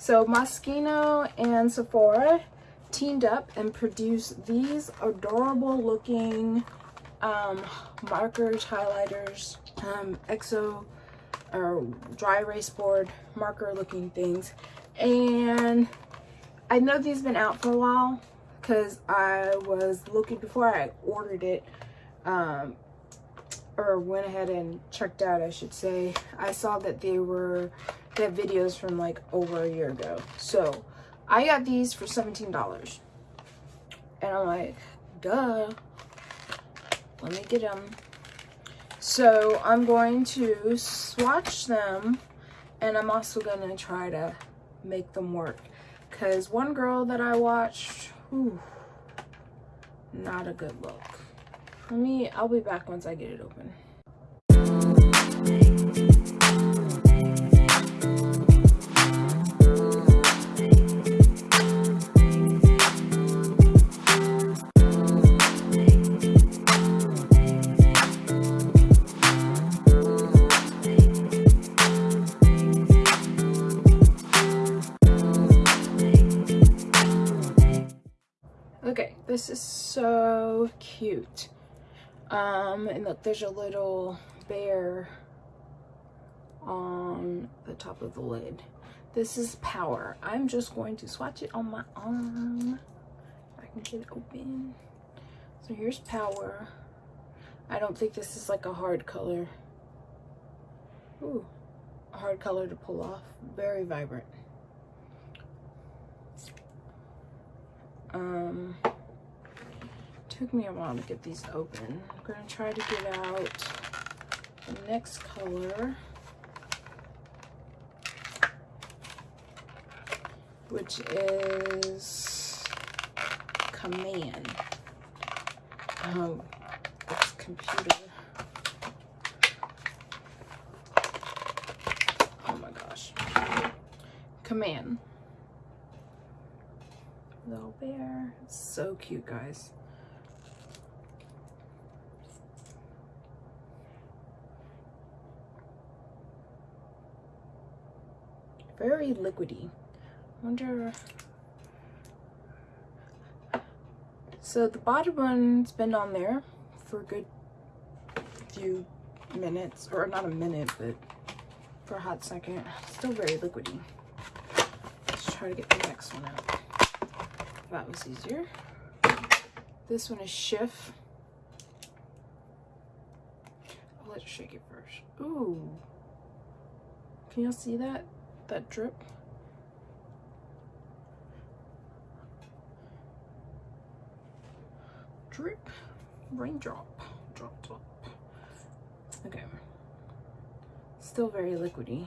So Moschino and Sephora teamed up and produced these adorable looking um, markers, highlighters, um, Expo or dry erase board marker looking things. And I know these have been out for a while because I was looking before I ordered it um, or went ahead and checked out I should say I saw that they were have videos from like over a year ago. So I got these for $17 and I'm like duh. Let me get them so I'm going to swatch them and I'm also going to try to make them work. Because one girl that I watched whew, not a good look. Let me I'll be back once I get it open cute. Um, and look, there's a little bear on the top of the lid. This is Power. I'm just going to swatch it on my arm. I can get it open. So here's Power. I don't think this is like a hard color. Ooh, a hard color to pull off. Very vibrant. Um, took me a while to get these open. I'm gonna try to get out the next color, which is Command. Oh, it's computer. Oh my gosh. Command little bear. So cute, guys. Very liquidy. wonder... So the bottom one's been on there for a good few minutes, or not a minute, but for a hot second. Still very liquidy. Let's try to get the next one out. That was easier. This one is Shift. I'll let you shake it first. Ooh. Can y'all see that? That drip? Drip. Raindrop. Drop, drop. Okay. Still very liquidy.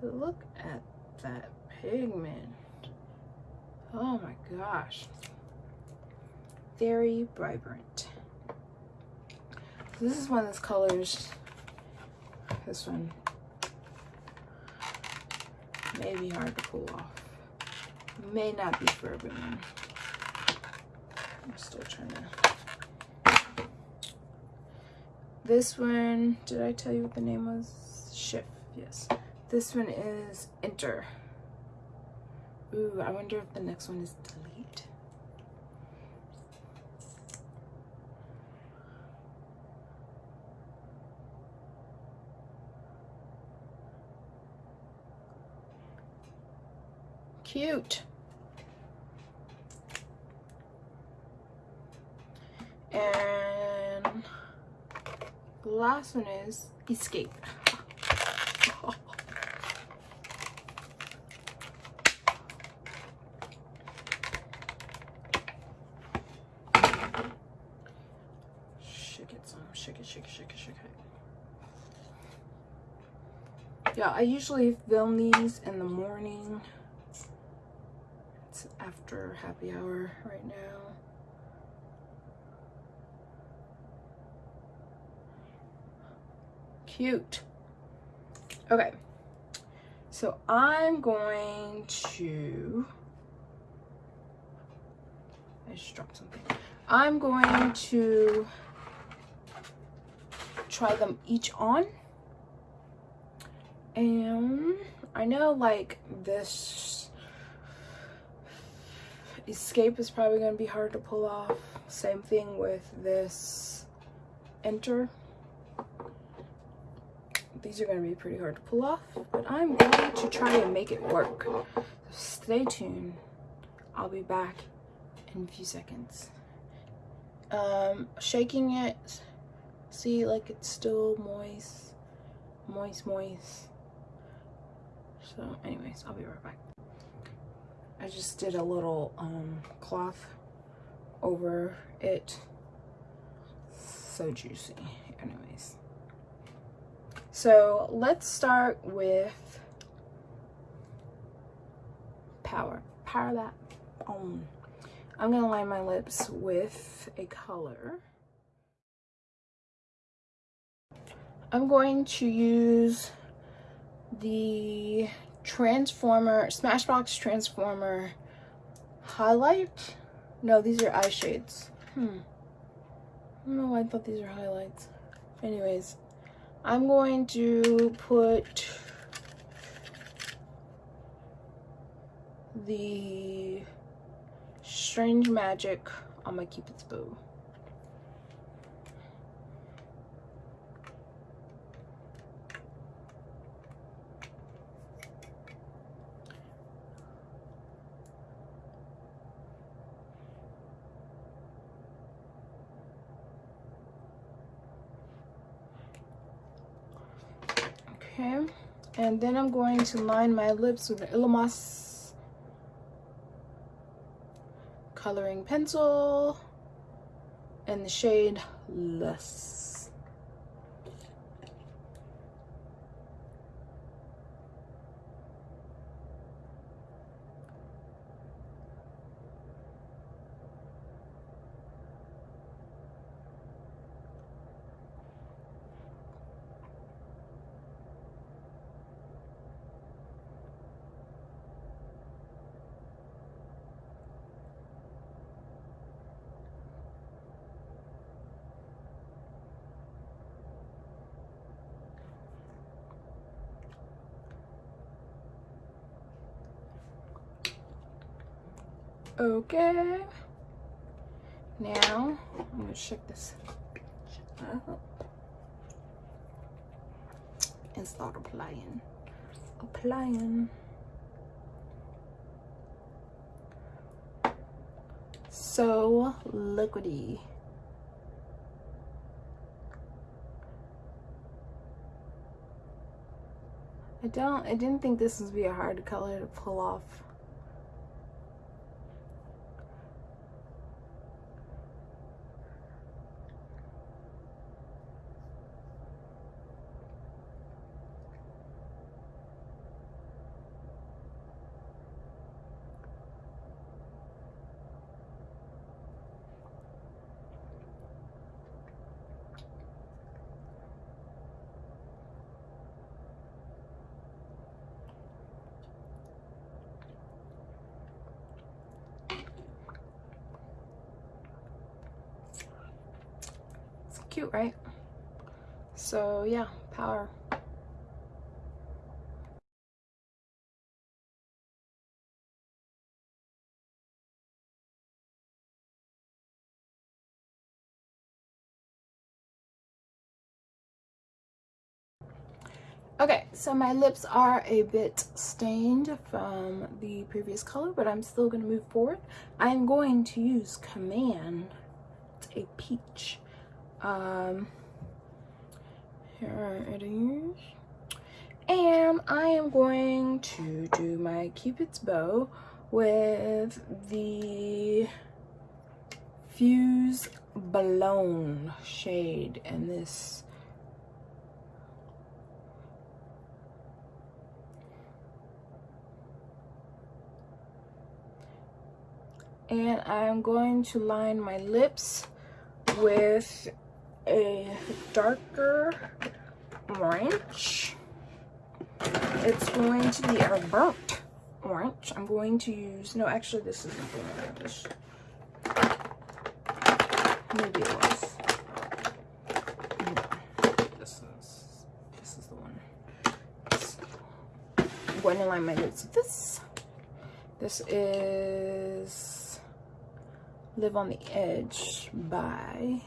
Look at that pigment. Oh my gosh. Very vibrant. This is one of those colors. This one may be hard to pull off. May not be for everyone. I'm still trying to. This one, did I tell you what the name was? Shift, yes. This one is Enter. Ooh, I wonder if the next one is delete. Cute. And last one is escape. shake it, shake it, shake it, shake it. Yeah, I usually film these in the morning. It's after happy hour right now. Cute. Okay. So I'm going to I just dropped something. I'm going to try them each on And I know like this escape is probably going to be hard to pull off. Same thing with this enter. These are going to be pretty hard to pull off, but I'm going to try and make it work. So stay tuned. I'll be back in a few seconds. Um, shaking it, see like it's still moist, moist, moist. So anyways, I'll be right back. I just did a little um, cloth over it. So juicy. Anyways. So let's start with power. Power that on. I'm going to line my lips with a color. I'm going to use the Transformer, Smashbox Transformer highlight. No, these are eye shades. Hmm. I don't know why I thought these are highlights. Anyways, I'm going to put the Strange Magic on my Cupid's bow. Okay, and then I'm going to line my lips with the Illamasqua coloring pencil in the shade Lust. Okay. Now, I'm gonna check this out and start applying. Applying. So liquidy. I don't, I didn't think this would be a hard color to pull off. Cute, right? So yeah, power. Okay, so my lips are a bit stained from the previous color, but I'm still going to move forward. I'm going to use Command, it's a peach um here it is. And i am going to do my cupid's bow with the fuse blown shade in this and I'm going to line my lips with a darker orange. It's going to be a burnt orange. I'm going to use, no, actually this isn't the orange. Maybe it was. No, this is, this is the one. I'm going to line my lips with this. This is Live on the Edge by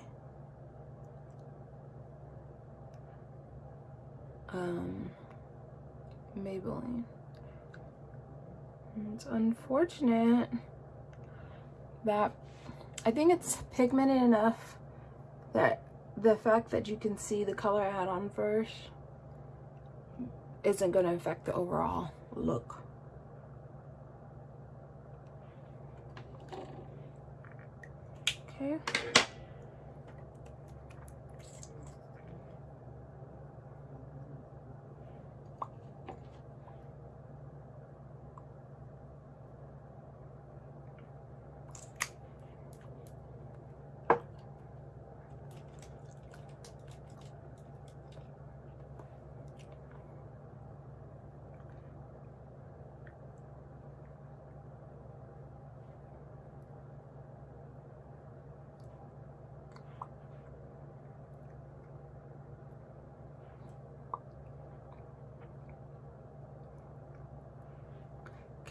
um, Maybelline. It's unfortunate that I think it's pigmented enough that the fact that you can see the color I had on first isn't going to affect the overall look. Okay.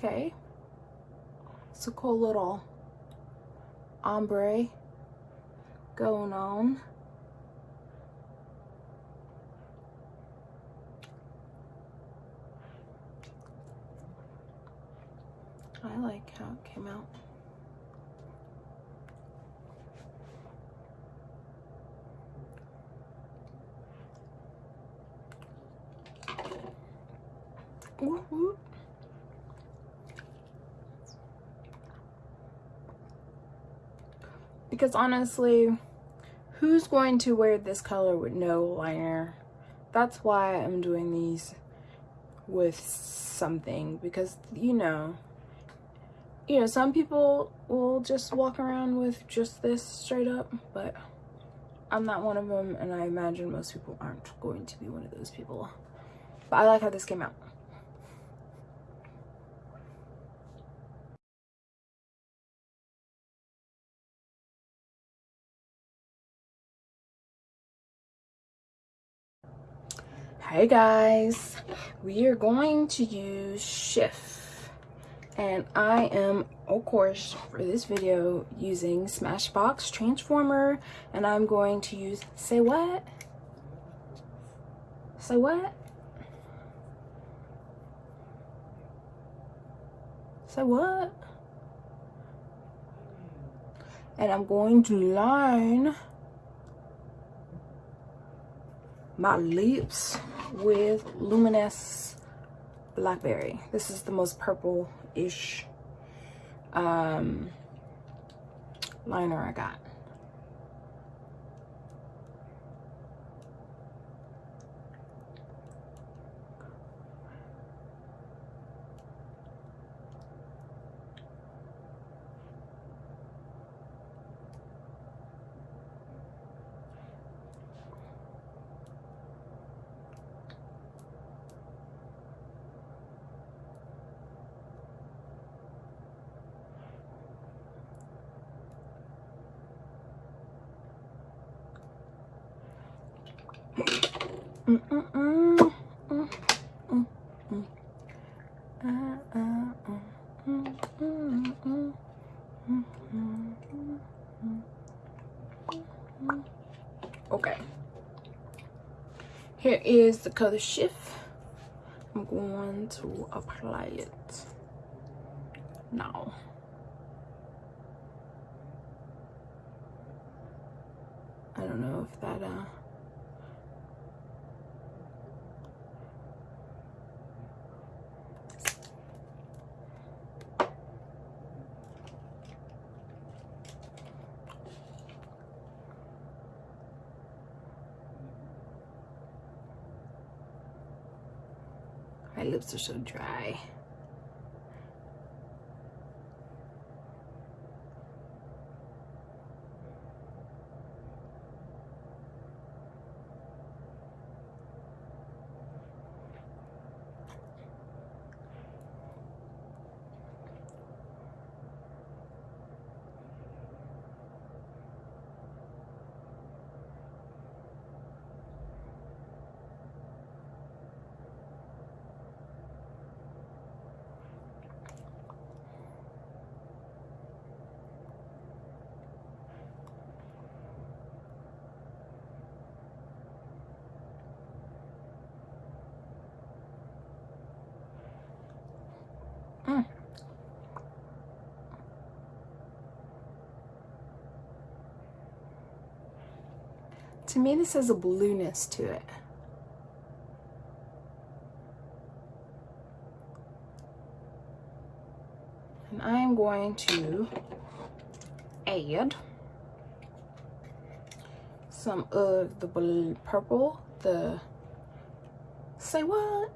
Okay. It's a cool little ombre going on. I like how it came out. Ooh, ooh. Because honestly who's going to wear this color with no liner? That's why i'm doing these with something because you know you know some people will just walk around with just this straight up but i'm not one of them and i imagine most people aren't going to be one of those people. But i like how this came out Hey guys, we are going to use shift and I am of course for this video using Smashbox Transformer and I'm going to use, say what? Say what? Say what? And I'm going to line my lips with Luminous Blackberry. This is the most purple-ish um, liner I got. Okay. Here is the color shift. I'm going to apply it now. I don't know if that uh My lips are so dry. To me, this has a blueness to it. And I am going to add some of the blue, purple, the, say what?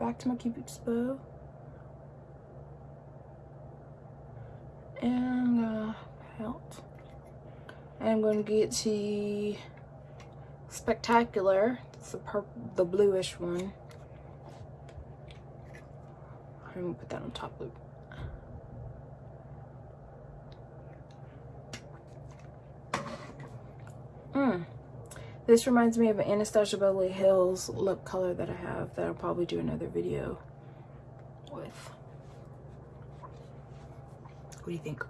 Back to my Cupid's bow. And uh, pelt. I'm going to get the Spectacular. It's the the bluish one. I'm going to put that on top loop. Mm. This reminds me of an Anastasia Beverly Hills lip color that I have that I'll probably do another video with. What do you think?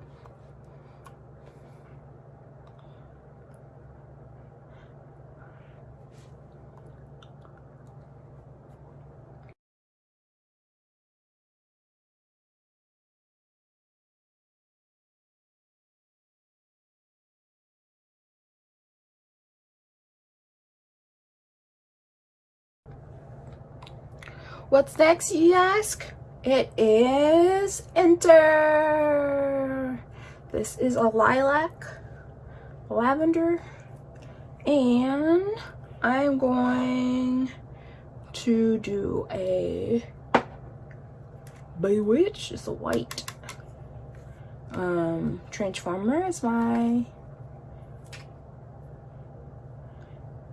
What's next, you ask? It is Enter. This is a lilac, lavender, and I'm going to do a Bewitch. It's a white um, Transformer is my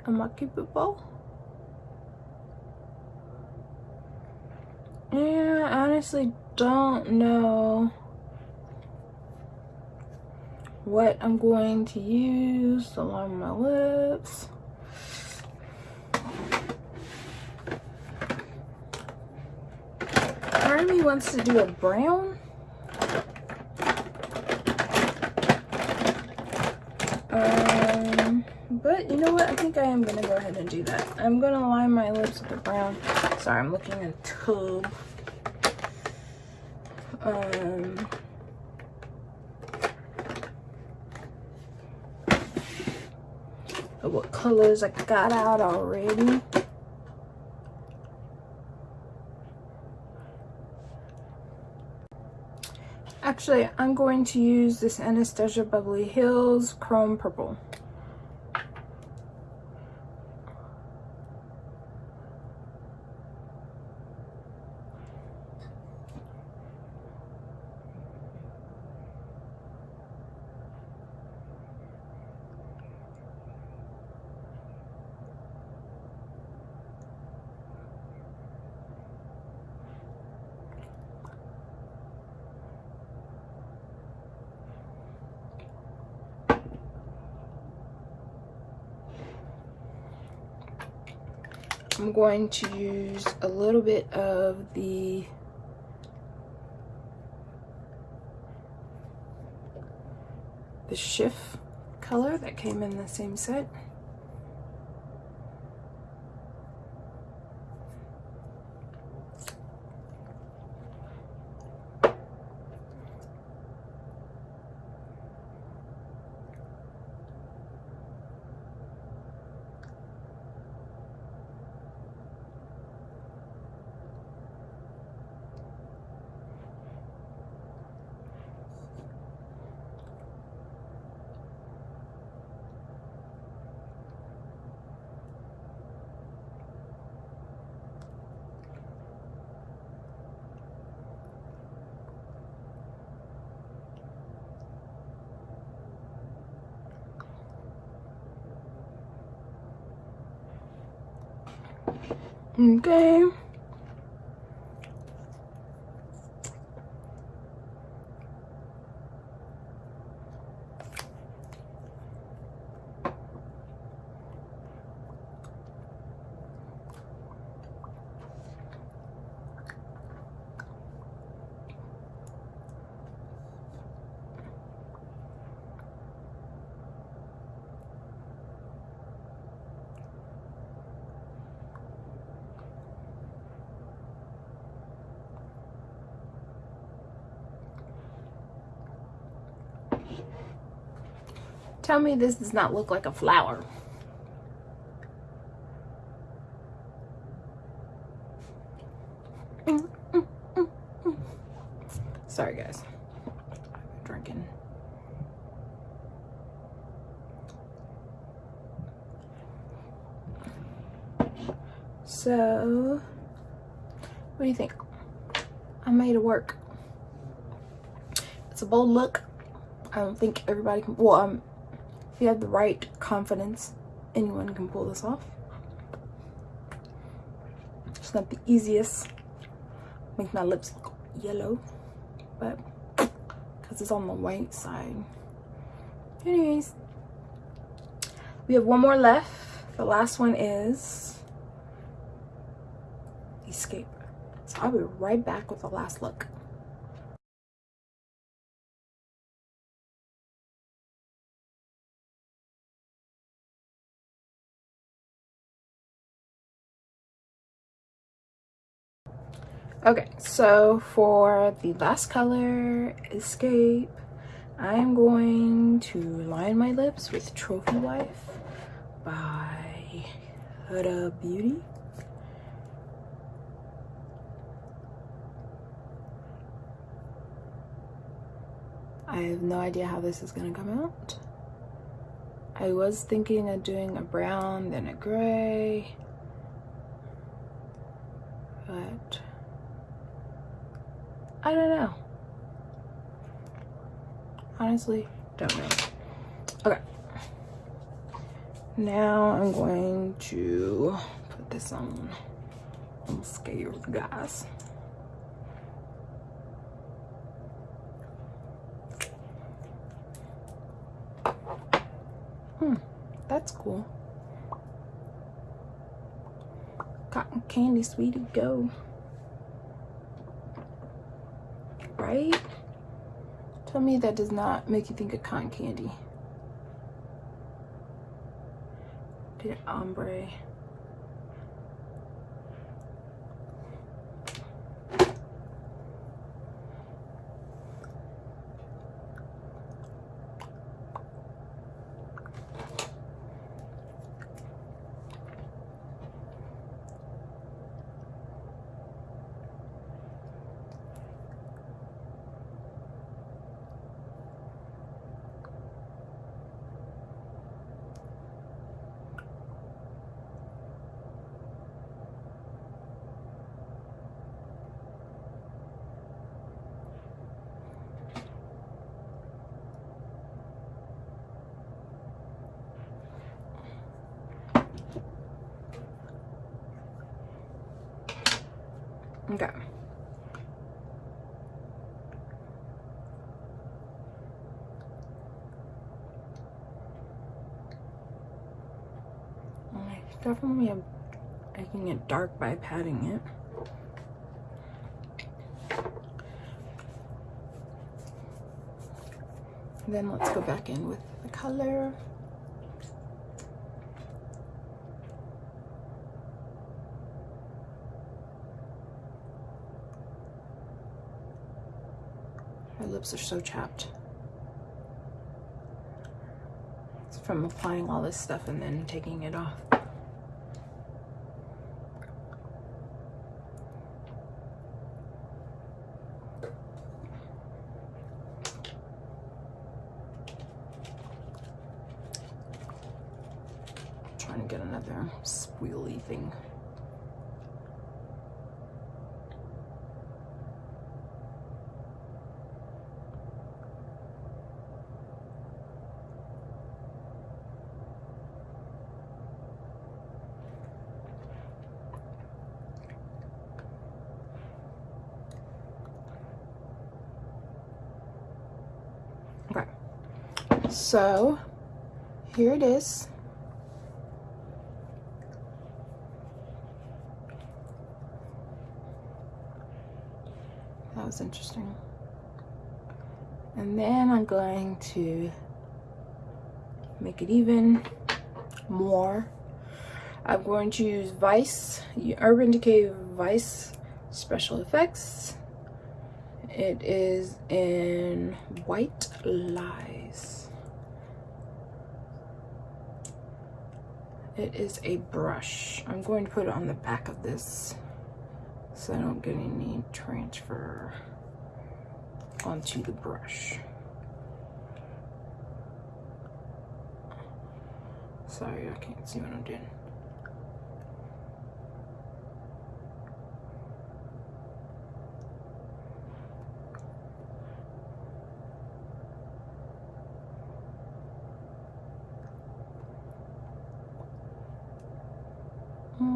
Amaki Bubble. Yeah, I honestly don't know what I'm going to use along my lips. Me wants to do a brown. Um, but you know what? I think I am going to go ahead and do that. I'm going to line my lips with a brown. Sorry, I'm looking at a tube. Um, what colors I got out already. Actually, I'm going to use this Anastasia Beverly Hills Chrome Purple. I'm going to use a little bit of the the shift color that came in the same set. Okay. Tell me this does not look like a flower. Sorry, guys. Drinking. So, what do you think? I made it work. It's a bold look. I don't think everybody can, well, um, you have the right confidence, anyone can pull this off. It's not the easiest. Make my lips look yellow, but because it's on the white side. Anyways, we have one more left. The last one is Escape. So I'll be right back with the last look. Okay, so for the last color, Escape, I'm going to line my lips with Trophy Wife by Huda Beauty. I have no idea how this is gonna come out. I was thinking of doing a brown, then a gray, but I don't know. Honestly, don't know. Okay. Now I'm going to put this on. I'm scared, guys. Hmm, that's cool. Cotton candy, sweetie, go. right? Tell me that does not make you think of cotton candy. Did ombre. Okay. Definitely making it dark by patting it. Then let's go back in with the color. My lips are so chapped. It's from applying all this stuff and then taking it off. trying to get another squealy thing. Okay, so here it is. That was interesting. And then I'm going to make it even more. I'm going to use Vice, Urban Decay Vice Special Effects. It is in White Lies. It is a brush. I'm going to put it on the back of this so I don't get any transfer onto the brush. Sorry, I can't see what I'm doing.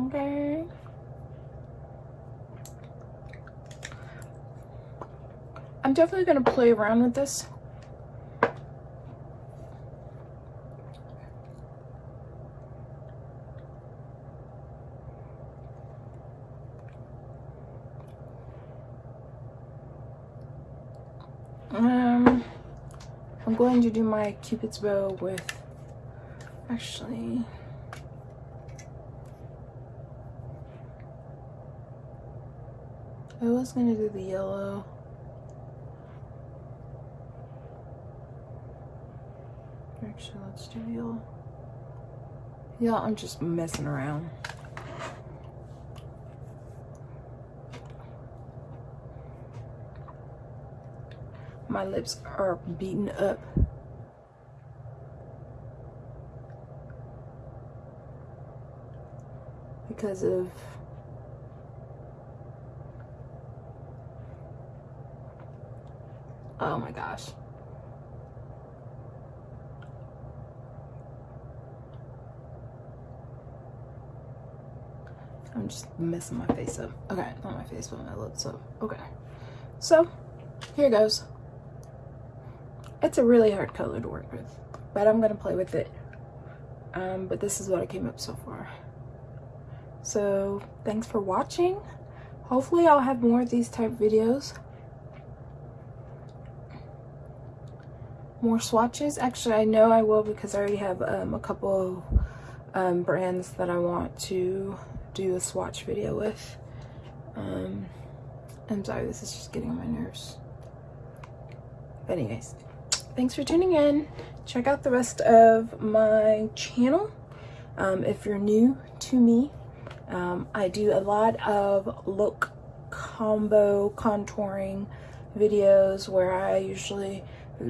Okay. I'm definitely going to play around with this. Um, I'm going to do my cupid's bow with, actually, I was gonna do the yellow. Do. Yeah, I'm just messing around. My lips are beaten up. Because of Oh my gosh. I'm just messing my face up. Okay, not my face, but my lips up. Okay. So, here goes. It's a really hard color to work with, but I'm going to play with it. Um, but this is what I came up so far. So, thanks for watching. Hopefully I'll have more of these type videos. more swatches. Actually, I know I will because I already have um, a couple um, brands that I want to do a swatch video with. Um, I'm sorry, this is just getting on my nerves. But anyways, thanks for tuning in. Check out the rest of my channel. Um, if you're new to me, um, I do a lot of look combo contouring videos where I usually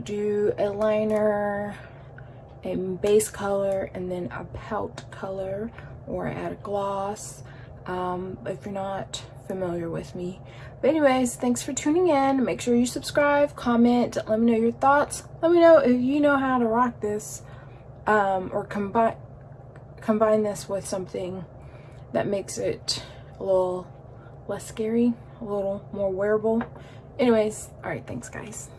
do a liner, a base color, and then a pout color or add a gloss um, if you're not familiar with me. But anyways, thanks for tuning in. Make sure you subscribe, comment, let me know your thoughts. Let me know if you know how to rock this um, or combine combine this with something that makes it a little less scary, a little more wearable. Anyways, all right, thanks guys.